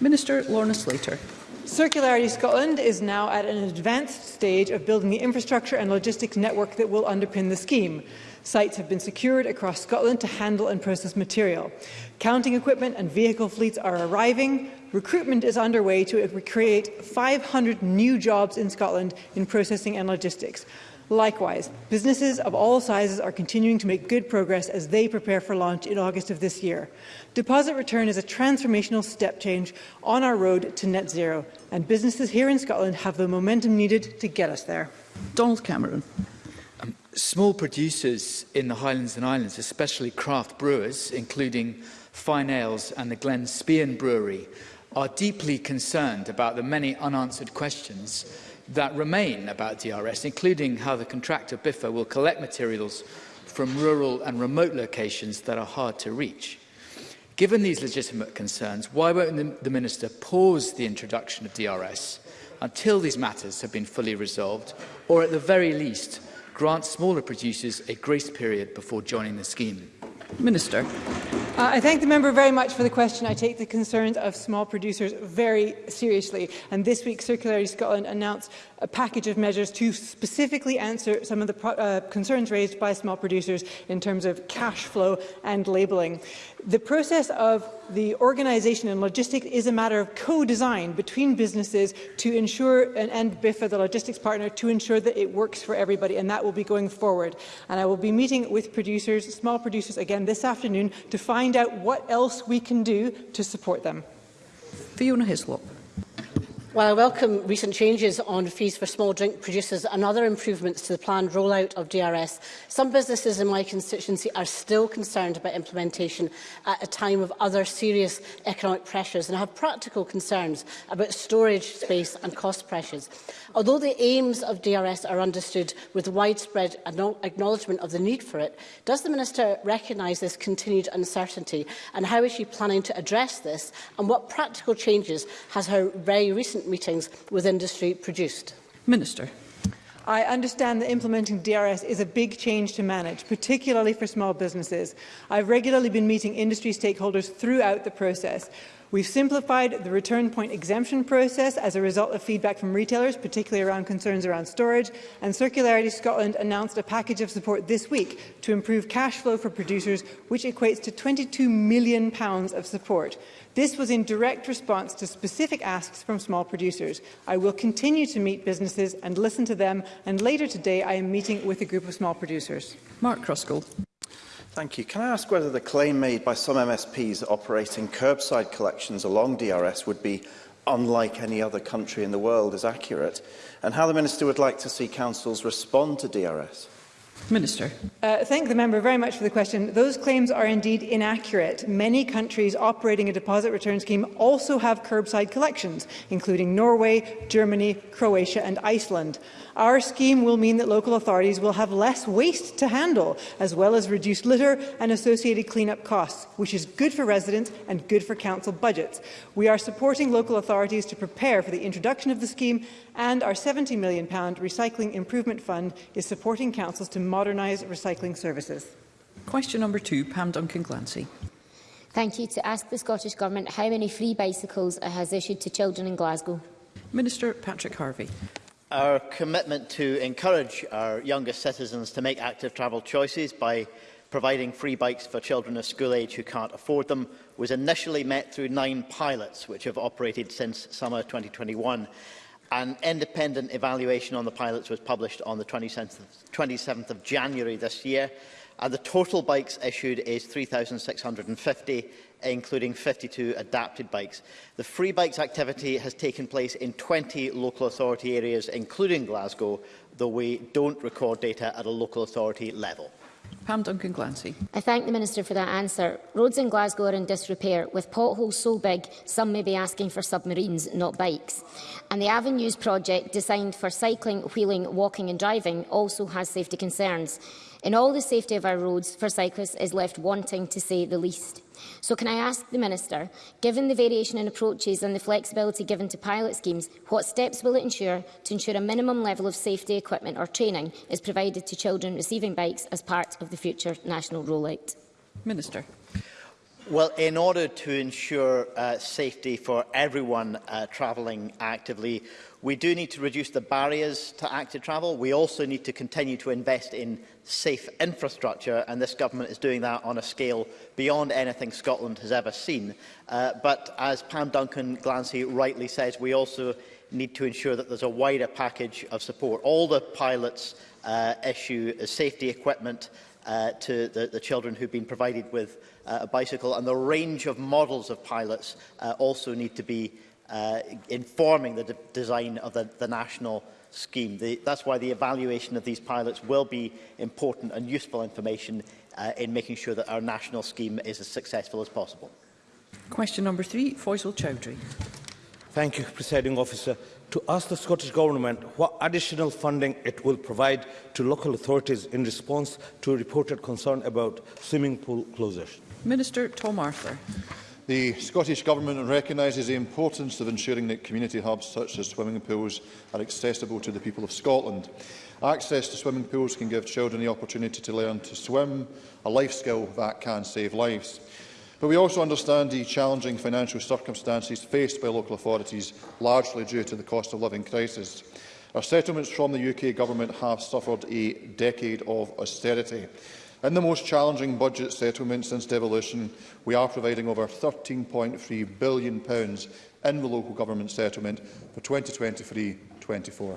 Minister Lorna Slater. Circularity Scotland is now at an advanced stage of building the infrastructure and logistics network that will underpin the scheme sites have been secured across Scotland to handle and process material. Counting equipment and vehicle fleets are arriving. Recruitment is underway to recreate 500 new jobs in Scotland in processing and logistics. Likewise, businesses of all sizes are continuing to make good progress as they prepare for launch in August of this year. Deposit return is a transformational step change on our road to net zero, and businesses here in Scotland have the momentum needed to get us there. Donald Cameron. Small producers in the Highlands and Islands, especially craft brewers, including Fine Ales and the Glen Spean Brewery, are deeply concerned about the many unanswered questions that remain about DRS, including how the contractor BIFA will collect materials from rural and remote locations that are hard to reach. Given these legitimate concerns, why won't the Minister pause the introduction of DRS until these matters have been fully resolved, or at the very least, grant smaller producers a grace period before joining the scheme? Minister. Uh, I thank the member very much for the question. I take the concerns of small producers very seriously. And this week, Circularity Scotland announced a package of measures to specifically answer some of the uh, concerns raised by small producers in terms of cash flow and labelling. The process of the organisation and logistics is a matter of co-design between businesses to ensure, and, and BIFA, the logistics partner, to ensure that it works for everybody, and that will be going forward. And I will be meeting with producers, small producers, again this afternoon to find find out what else we can do to support them. Fiona Hislop. While I welcome recent changes on fees for small drink producers and other improvements to the planned rollout of DRS, some businesses in my constituency are still concerned about implementation at a time of other serious economic pressures and have practical concerns about storage space and cost pressures. Although the aims of DRS are understood with widespread acknowledgement of the need for it, does the Minister recognise this continued uncertainty and how is she planning to address this and what practical changes has her very recent recent meetings with industry produced? Minister. I understand that implementing DRS is a big change to manage, particularly for small businesses. I've regularly been meeting industry stakeholders throughout the process. We've simplified the return point exemption process as a result of feedback from retailers, particularly around concerns around storage, and Circularity Scotland announced a package of support this week to improve cash flow for producers, which equates to £22 million of support. This was in direct response to specific asks from small producers. I will continue to meet businesses and listen to them, and later today I am meeting with a group of small producers. Mark Cruskell. Thank you. Can I ask whether the claim made by some MSPs operating curbside collections along DRS would be unlike any other country in the world is accurate, and how the Minister would like to see councils respond to DRS? Minister. Uh, thank the member very much for the question. Those claims are indeed inaccurate. Many countries operating a deposit return scheme also have curbside collections, including Norway, Germany, Croatia and Iceland. Our scheme will mean that local authorities will have less waste to handle, as well as reduced litter and associated clean-up costs, which is good for residents and good for council budgets. We are supporting local authorities to prepare for the introduction of the scheme, and our £70 million Recycling Improvement Fund is supporting councils to modernise recycling services. Question number two, Pam Duncan-Glancy. Thank you. To ask the Scottish Government how many free bicycles it has issued to children in Glasgow. Minister Patrick Harvey. Our commitment to encourage our youngest citizens to make active travel choices by providing free bikes for children of school age who can't afford them was initially met through nine pilots which have operated since summer 2021. An independent evaluation on the pilots was published on the 27th of, 27th of January this year and the total bikes issued is 3,650 including 52 adapted bikes. The free bikes activity has taken place in 20 local authority areas, including Glasgow, though we don't record data at a local authority level. Pam Duncan Glancy. I thank the Minister for that answer. Roads in Glasgow are in disrepair, with potholes so big some may be asking for submarines, not bikes. And the Avenues project, designed for cycling, wheeling, walking and driving, also has safety concerns in all the safety of our roads for cyclists is left wanting to say the least. So can I ask the Minister, given the variation in approaches and the flexibility given to pilot schemes, what steps will it ensure to ensure a minimum level of safety equipment or training is provided to children receiving bikes as part of the future national rollout? Minister. Well, in order to ensure uh, safety for everyone uh, travelling actively, We do need to reduce the barriers to active travel. We also need to continue to invest in safe infrastructure, and this government is doing that on a scale beyond anything Scotland has ever seen. Uh, but as Pam Duncan Glancy rightly says, we also need to ensure that there's a wider package of support. All the pilots uh, issue safety equipment uh, to the, the children who've been provided with uh, a bicycle, and the range of models of pilots uh, also need to be uh, informing the de design of the, the national scheme. The, that's why the evaluation of these pilots will be important and useful information uh, in making sure that our national scheme is as successful as possible. Question number three, Faisal Chowdhury. Thank you, Presiding Officer. To ask the Scottish Government what additional funding it will provide to local authorities in response to reported concern about swimming pool closures. Minister Tom Arthur. The Scottish Government recognises the importance of ensuring that community hubs such as swimming pools are accessible to the people of Scotland. Access to swimming pools can give children the opportunity to learn to swim, a life skill that can save lives. But we also understand the challenging financial circumstances faced by local authorities, largely due to the cost of living crisis. Our settlements from the UK Government have suffered a decade of austerity. In the most challenging budget settlement since devolution, we are providing over £13.3 billion pounds in the local government settlement for 2023-24.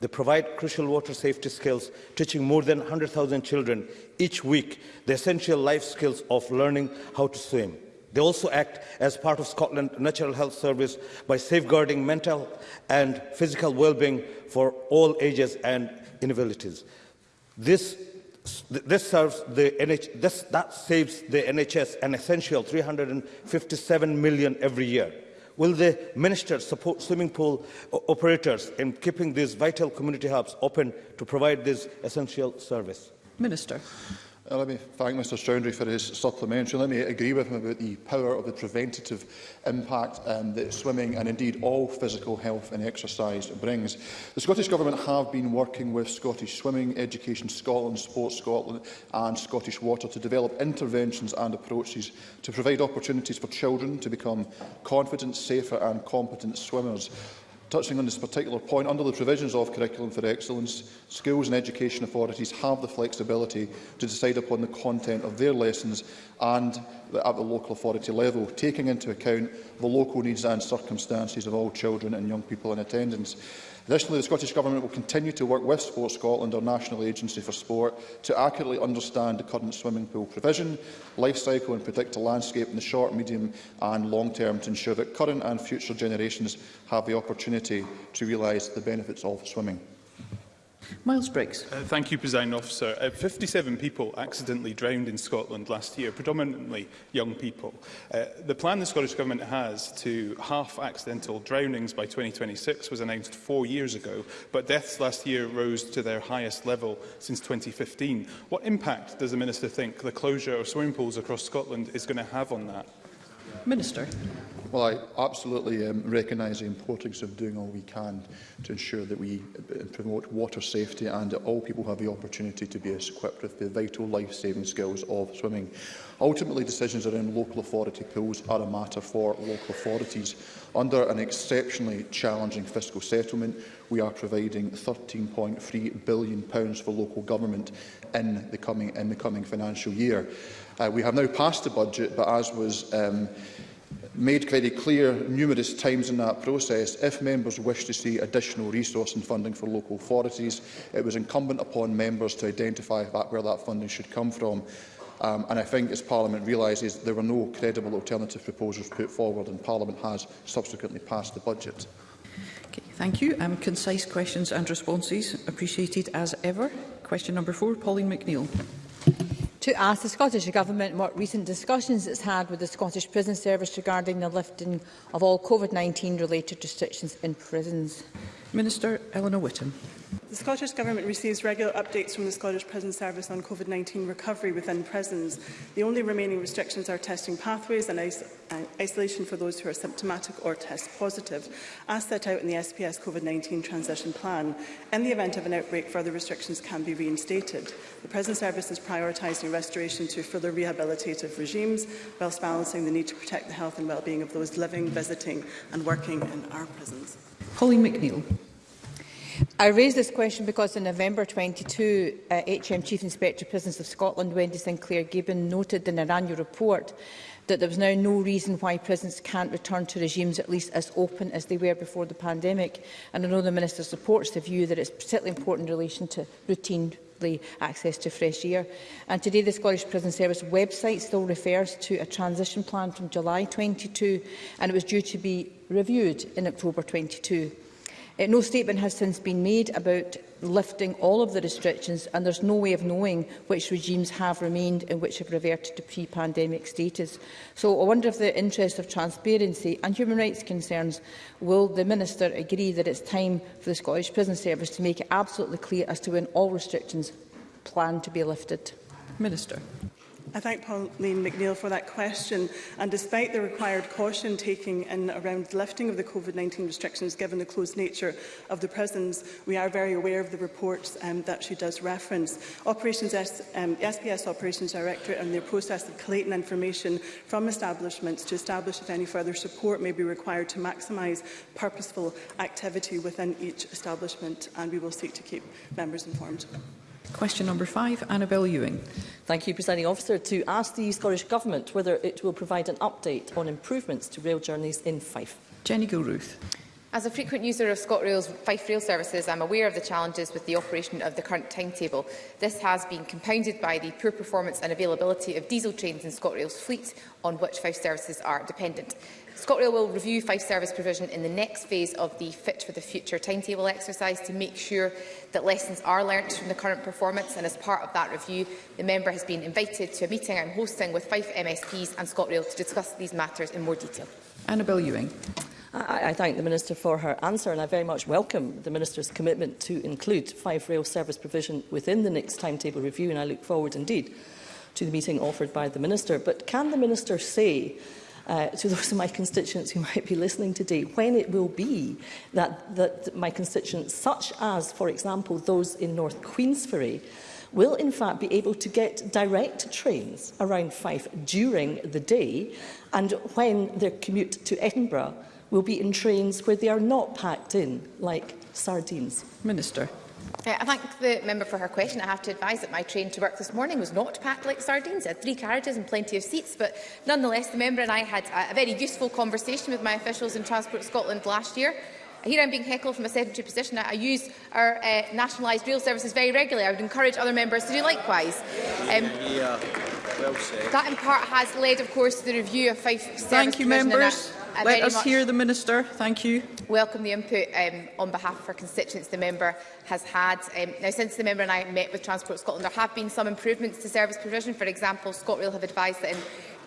They provide crucial water safety skills, teaching more than 100,000 children each week the essential life skills of learning how to swim. They also act as part of Scotland's Natural Health Service by safeguarding mental and physical well-being for all ages and inabilities. This, this, serves the NH, this, that saves the NHS an essential 357 million every year. Will the minister support swimming pool operators in keeping these vital community hubs open to provide this essential service? Minister. Uh, let me thank Mr Stroudry for his supplementary. Let me agree with him about the power of the preventative impact um, that swimming and indeed all physical health and exercise brings. The Scottish Government have been working with Scottish Swimming, Education Scotland, Sports Scotland and Scottish Water to develop interventions and approaches to provide opportunities for children to become confident, safer and competent swimmers. Touching on this particular point, under the provisions of Curriculum for Excellence, schools and education authorities have the flexibility to decide upon the content of their lessons and at the local authority level, taking into account the local needs and circumstances of all children and young people in attendance. Additionally, the Scottish Government will continue to work with Sport Scotland, our national agency for sport, to accurately understand the current swimming pool provision, life cycle and predict a landscape in the short, medium and long term to ensure that current and future generations have the opportunity to realise the benefits of swimming. Miles Briggs. Uh, thank you, President Officer. Uh, 57 people accidentally drowned in Scotland last year, predominantly young people. Uh, the plan the Scottish Government has to half accidental drownings by 2026 was announced four years ago, but deaths last year rose to their highest level since 2015. What impact does the Minister think the closure of swimming pools across Scotland is going to have on that? Minister. Well, I absolutely um, recognise the importance of doing all we can to ensure that we uh, promote water safety and that all people have the opportunity to be equipped with the vital life-saving skills of swimming. Ultimately, decisions around local authority pools are a matter for local authorities. Under an exceptionally challenging fiscal settlement, we are providing £13.3 billion for local government in the coming, in the coming financial year. Uh, we have now passed the budget, but as was um, made very clear numerous times in that process, if members wish to see additional resource and funding for local authorities, it was incumbent upon members to identify that, where that funding should come from. Um, and I think, as Parliament realises, there were no credible alternative proposals put forward, and Parliament has subsequently passed the budget. Okay, thank you. Um, concise questions and responses appreciated as ever. Question number four, Pauline McNeill to ask the Scottish Government what recent discussions it's had with the Scottish Prison Service regarding the lifting of all COVID-19 related restrictions in prisons. Minister Eleanor Whitton. The Scottish Government receives regular updates from the Scottish Prison Service on COVID-19 recovery within prisons. The only remaining restrictions are testing pathways and is uh, isolation for those who are symptomatic or test positive, as set out in the SPS COVID-19 transition plan. In the event of an outbreak, further restrictions can be reinstated. The Prison Service is prioritising restoration to further rehabilitative regimes, whilst balancing the need to protect the health and well-being of those living, visiting and working in our prisons. Holly McNeill. I raised this question because in November 22, uh, HM Chief Inspector Prisons of Scotland, Wendy Sinclair Gibbon, noted in her annual report that there was now no reason why prisons can't return to regimes at least as open as they were before the pandemic. And I know the Minister supports the view that it's particularly important in relation to routine access to fresh air. And today the Scottish Prison Service website still refers to a transition plan from July 22 and it was due to be reviewed in October 22. Uh, no statement has since been made about lifting all of the restrictions and there's no way of knowing which regimes have remained and which have reverted to pre-pandemic status. So I wonder if the interest of transparency and human rights concerns, will the Minister agree that it's time for the Scottish Prison Service to make it absolutely clear as to when all restrictions plan to be lifted? Minister. I thank Pauline McNeill for that question. And despite the required caution taking in around the lifting of the COVID-19 restrictions, given the closed nature of the prisons, we are very aware of the reports um, that she does reference. Operations S um, SPS Operations Directorate and their process of collating information from establishments to establish if any further support may be required to maximise purposeful activity within each establishment. And we will seek to keep members informed. Question number five, Annabel Ewing. Thank you, Presiding Officer. To ask the Scottish Government whether it will provide an update on improvements to rail journeys in Fife. Jenny Gilruth. As a frequent user of ScotRail's Fife Rail services, I'm aware of the challenges with the operation of the current timetable. This has been compounded by the poor performance and availability of diesel trains in ScotRail's fleet, on which Fife services are dependent. ScotRail will review Fife service provision in the next phase of the Fit for the Future timetable exercise to make sure that lessons are learnt from the current performance and as part of that review the member has been invited to a meeting I'm hosting with Fife MSPs and ScotRail to discuss these matters in more detail. Annabel Ewing. I, I thank the Minister for her answer and I very much welcome the Minister's commitment to include five rail service provision within the next timetable review and I look forward indeed to the meeting offered by the Minister. But can the Minister say uh, to those of my constituents who might be listening today when it will be that, that my constituents, such as, for example, those in North Queensferry, will in fact be able to get direct trains around Fife during the day and when their commute to Edinburgh will be in trains where they are not packed in, like sardines? Minister. Uh, I thank the member for her question. I have to advise that my train to work this morning was not packed like sardines. It had three carriages and plenty of seats, but nonetheless, the member and I had a, very useful conversation with my officials in Transport Scotland last year. Here I'm being heckled from a sedentary position. I, use our uh, nationalised rail services very regularly. I would encourage other members to do likewise. Um, yeah, well said. That in part has led, of course, to the review of Fife Service Thank you, members. Let us hear the Minister. Thank you. Welcome the input um, on behalf of our constituents the member has had. Um, now, since the member and I met with Transport Scotland, there have been some improvements to service provision. For example, ScotRail have advised that in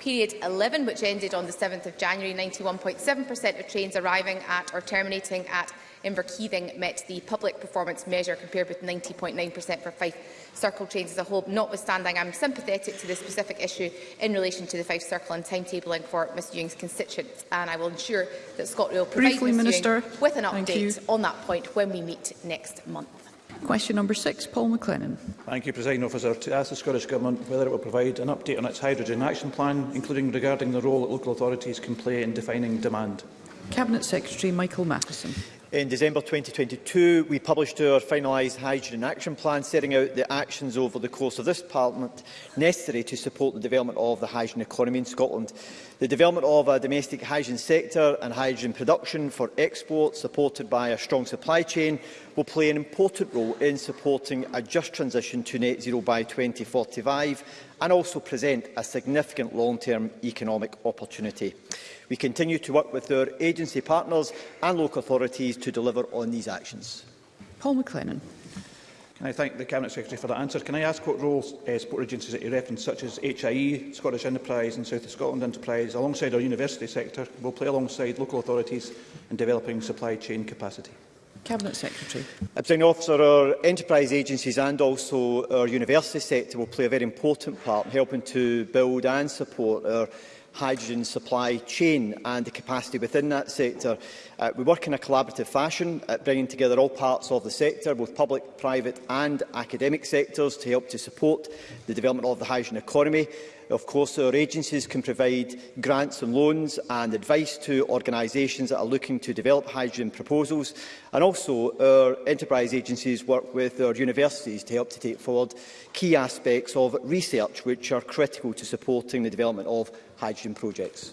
period 11, which ended on the 7th of January, 91.7% of trains arriving at or terminating at Inverkeithing met the public performance measure compared with 90.9% for Fife circle trains as a whole. Notwithstanding, I'm sympathetic to the specific issue in relation to the Fife Circle and timetabling for Ms Ewing's constituents, and I will ensure that ScotRail provides Briefly, Ms Minister. Ewing with an update on that point when we meet next month. Question number six, Paul McLennan. Thank you, President Officer. To ask the Scottish Government whether it will provide an update on its hydrogen action plan, including regarding the role that local authorities can play in defining demand. Cabinet Secretary Michael Matheson. In December 2022, we published our finalised hydrogen action plan, setting out the actions over the course of this Parliament necessary to support the development of the hydrogen economy in Scotland. The development of a domestic hydrogen sector and hydrogen production for export, supported by a strong supply chain, will play an important role in supporting a just transition to net zero by 2045 and also present a significant long-term economic opportunity. We continue to work with our agency partners and local authorities to deliver on these actions. Paul McLennan. Can I thank the Cabinet Secretary for that answer? Can I ask what roles uh, support agencies that you reference, such as HIE, Scottish Enterprise and South of Scotland Enterprise, alongside our university sector, will play alongside local authorities in developing supply chain capacity? Cabinet Secretary. Presiding officer, our enterprise agencies and also our university sector will play a very important part in helping to build and support our hydrogen supply chain and the capacity within that sector. Uh, we work in a collaborative fashion, uh, bringing together all parts of the sector, both public, private and academic sectors, to help to support the development of the hydrogen economy. Of course, our agencies can provide grants and loans and advice to organisations that are looking to develop hydrogen proposals. And also, our enterprise agencies work with our universities to help to take forward key aspects of research which are critical to supporting the development of hydrogen projects.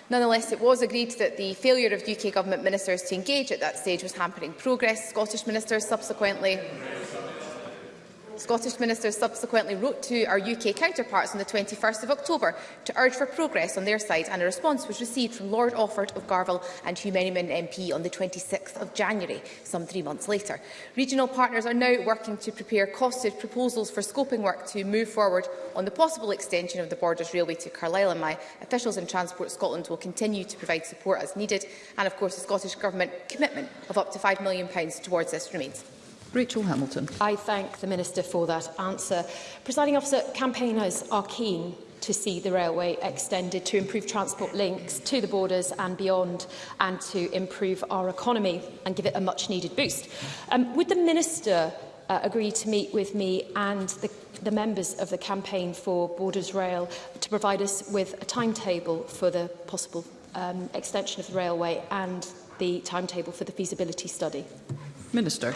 Nonetheless, it was agreed that the failure of UK Government ministers to engage at that stage was hampering progress. Scottish ministers subsequently Scottish ministers subsequently wrote to our UK counterparts on the 21st of October to urge for progress on their side, and a response was received from Lord Offord of Garville and Hugh Manyman MP on the 26th of January, some three months later. Regional partners are now working to prepare costed proposals for scoping work to move forward on the possible extension of the Borders Railway to Carlisle, and my officials in Transport Scotland will continue to provide support as needed, and of course the Scottish Government commitment of up to £5 million towards this remains. Rachel Hamilton. I thank the Minister for that answer. Presiding officer, campaigners are keen to see the railway extended to improve transport links to the borders and beyond and to improve our economy and give it a much needed boost. Um, would the Minister uh, agree to meet with me and the, the members of the campaign for Borders Rail to provide us with a timetable for the possible um, extension of the railway and the timetable for the feasibility study? Minister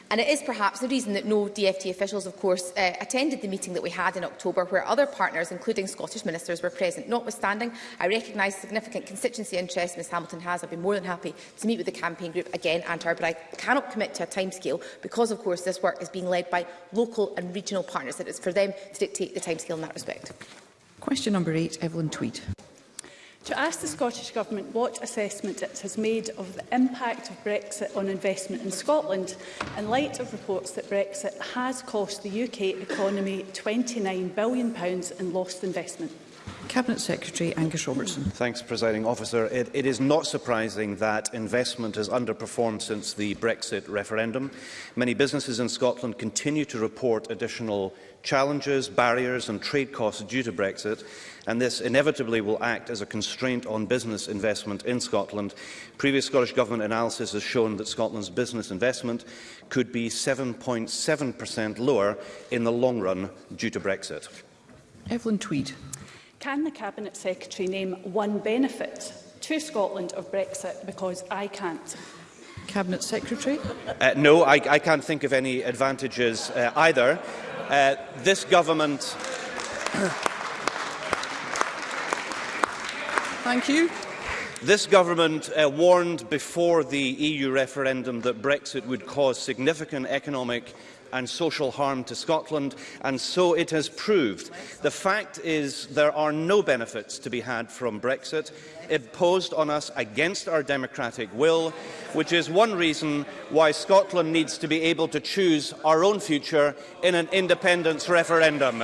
And it is perhaps the reason that no DFT officials, of course, uh, attended the meeting that we had in October, where other partners, including Scottish ministers, were present. Notwithstanding, I recognise significant constituency interest Ms Hamilton has. I've been more than happy to meet with the campaign group again and her, but I cannot commit to a timescale because, of course, this work is being led by local and regional partners. It is for them to dictate the timescale in that respect. Question number eight, Evelyn Tweed to ask the Scottish Government what assessment it has made of the impact of Brexit on investment in Scotland in light of reports that Brexit has cost the UK economy £29 billion in lost investment. Cabinet Secretary Angus Robertson. Thanks, Presiding Officer. It, it is not surprising that investment has underperformed since the Brexit referendum. Many businesses in Scotland continue to report additional challenges, barriers and trade costs due to Brexit, and this inevitably will act as a constraint on business investment in Scotland. Previous Scottish Government analysis has shown that Scotland's business investment could be 7.7% lower in the long run due to Brexit. Evelyn Tweed. Can the Cabinet Secretary name one benefit to Scotland of Brexit? Because I can't. Cabinet Secretary? Uh, no, I, I can't think of any advantages uh, either. Uh, this government... Thank you. This government uh, warned before the EU referendum that Brexit would cause significant economic and social harm to Scotland, and so it has proved. The fact is there are no benefits to be had from Brexit, imposed on us against our democratic will, which is one reason why Scotland needs to be able to choose our own future in an independence referendum.